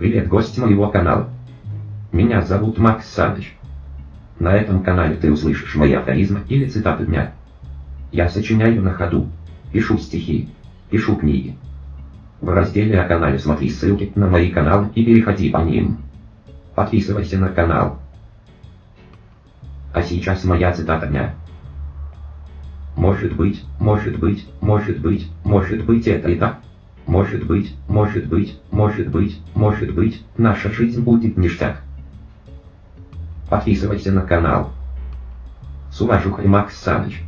Привет, гость моего канала. Меня зовут Макс Саныч. На этом канале ты услышишь мои афоризмы или цитаты дня. Я сочиняю на ходу, пишу стихи, пишу книги. В разделе о канале смотри ссылки на мои каналы и переходи по ним. Подписывайся на канал. А сейчас моя цитата дня. Может быть, может быть, может быть, может быть это и так. Может быть, может быть, может быть, может быть, наша жизнь будет ништяк. Подписывайся на канал. С уважухой Макс Саныч.